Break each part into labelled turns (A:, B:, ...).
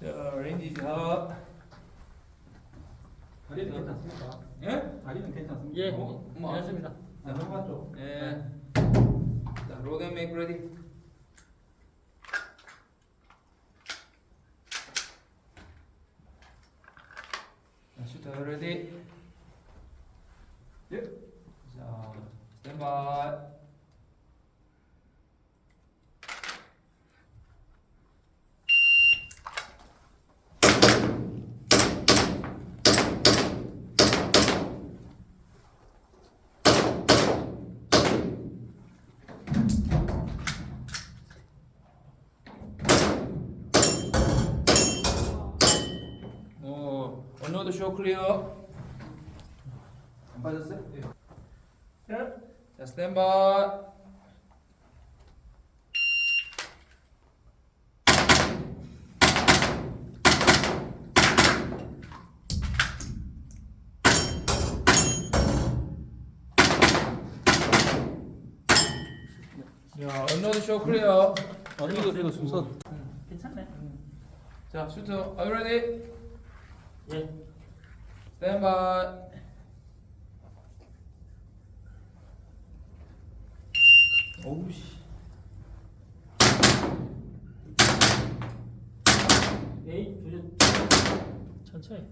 A: 자, range 자.
B: 다리는 괜찮습니까?
A: 예?
B: 다리는 괜찮습니까?
C: 예,
A: 어, 뭐.
C: 괜찮습니다.
B: 아, 넘어갔죠?
A: 예. 자, load and make ready. 자, shooter ready.
B: 예.
A: 자, stand by. 오, 언노드 쇼 클리어.
B: 안 빠졌어요? 예.
A: 자, 스탠바이. 야, 언노드 쇼 클리어.
C: 어,
B: 이거- 이거 순서.
C: 괜찮네.
A: 자, 슈터, are you ready?
C: 예.
A: 스탠바이.
B: 어우 씨.
C: 에이, 조절. 천천히.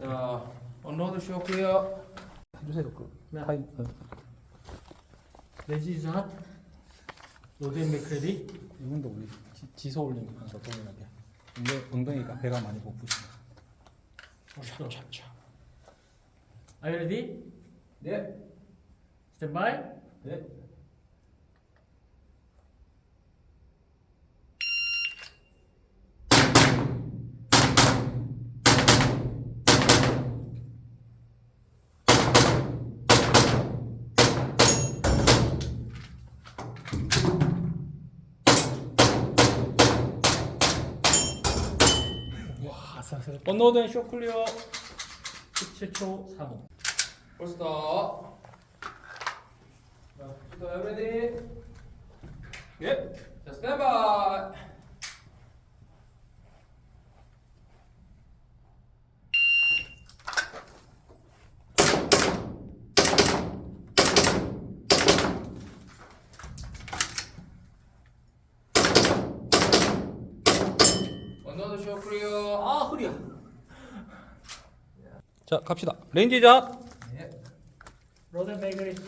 A: 자, 쇼 클리어.
B: 해주세요. 그
C: 네.
B: 타임. 어.
C: 레지자. 로드앤 맥크레디.
B: 이분도 우리 지, 지소 올리면서 동일하게. 근데 엉덩이가 배가 많이 고프시네.
C: 찹찹찹. Are you ready?
A: 네.
C: Stand by.
B: 네.
C: 와, 아슬아슬. 언노드 쇼 클리어. 17초 35.
A: 폴스터. 자, 슈터, are you ready? 예. 자, 스탠바이. 언노드 쇼
C: 허리야.
B: 자 갑시다. 레인지 잡.
A: 예.
C: 로드앤 맥크레디.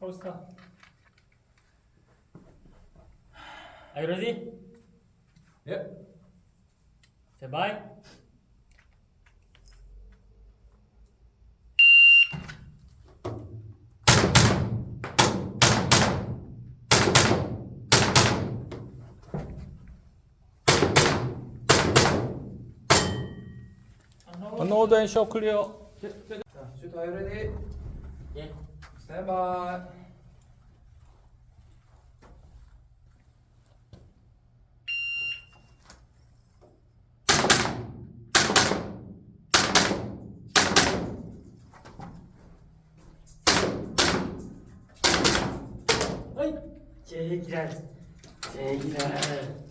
C: 홀스타. Are you ready?
A: 예.
B: 언 노드 앤쇼 클리어.
A: 자, 슈터, are you ready?
C: 예.
A: 스탠바이.
C: 어이. 제기랄. 제기랄.